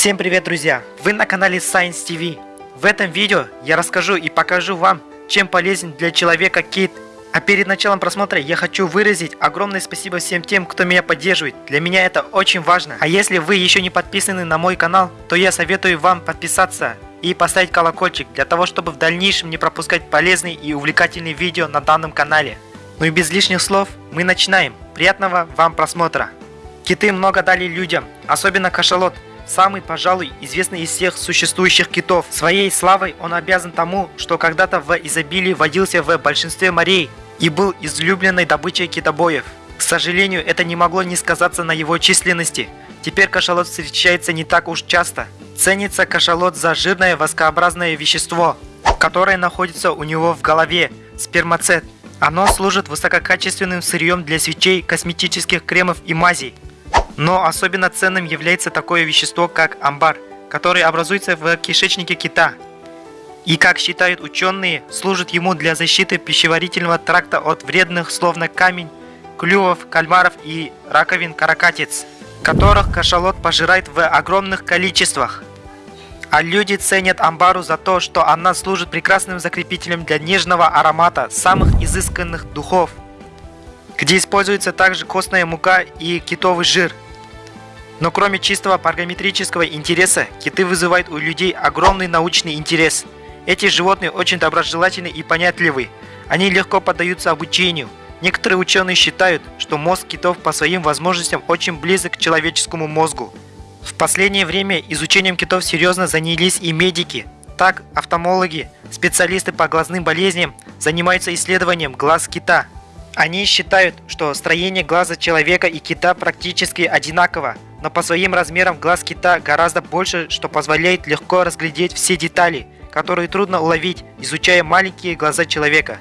Всем привет, друзья! Вы на канале Science TV. В этом видео я расскажу и покажу вам, чем полезен для человека кит. А перед началом просмотра я хочу выразить огромное спасибо всем тем, кто меня поддерживает. Для меня это очень важно. А если вы еще не подписаны на мой канал, то я советую вам подписаться и поставить колокольчик, для того, чтобы в дальнейшем не пропускать полезные и увлекательные видео на данном канале. Ну и без лишних слов, мы начинаем. Приятного вам просмотра! Киты много дали людям, особенно кашалот, самый, пожалуй, известный из всех существующих китов. Своей славой он обязан тому, что когда-то в изобилии водился в большинстве морей и был излюбленной добычей китобоев. К сожалению, это не могло не сказаться на его численности. Теперь кашалот встречается не так уж часто. Ценится кашалот за жирное воскообразное вещество, которое находится у него в голове – спермацет. Оно служит высококачественным сырьем для свечей, косметических кремов и мазей. Но особенно ценным является такое вещество, как амбар, который образуется в кишечнике кита. И, как считают ученые, служит ему для защиты пищеварительного тракта от вредных, словно камень, клювов, кальмаров и раковин каракатиц, которых кашалот пожирает в огромных количествах. А люди ценят амбару за то, что она служит прекрасным закрепителем для нежного аромата самых изысканных духов, где используется также костная мука и китовый жир – но кроме чистого паргометрического интереса, киты вызывают у людей огромный научный интерес. Эти животные очень доброжелательны и понятливы. Они легко поддаются обучению. Некоторые ученые считают, что мозг китов по своим возможностям очень близок к человеческому мозгу. В последнее время изучением китов серьезно занялись и медики. Так, офтальмологи, специалисты по глазным болезням занимаются исследованием глаз кита. Они считают, что строение глаза человека и кита практически одинаково, но по своим размерам глаз кита гораздо больше, что позволяет легко разглядеть все детали, которые трудно уловить, изучая маленькие глаза человека.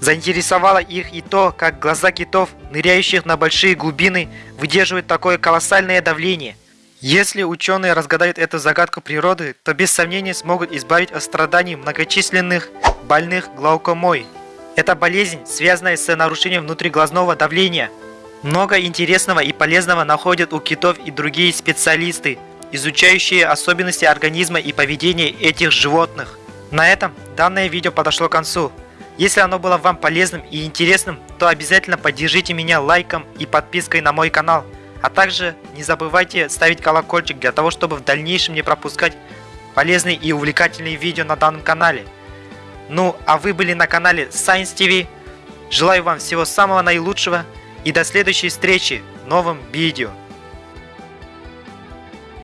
Заинтересовало их и то, как глаза китов, ныряющих на большие глубины, выдерживают такое колоссальное давление. Если ученые разгадают эту загадку природы, то без сомнения смогут избавить от страданий многочисленных больных глаукомой. Это болезнь, связанная с нарушением внутриглазного давления, много интересного и полезного находят у китов и другие специалисты, изучающие особенности организма и поведения этих животных. На этом данное видео подошло к концу. Если оно было вам полезным и интересным, то обязательно поддержите меня лайком и подпиской на мой канал. А также не забывайте ставить колокольчик для того, чтобы в дальнейшем не пропускать полезные и увлекательные видео на данном канале. Ну, а вы были на канале Science TV. Желаю вам всего самого наилучшего и до следующей встречи в новом видео.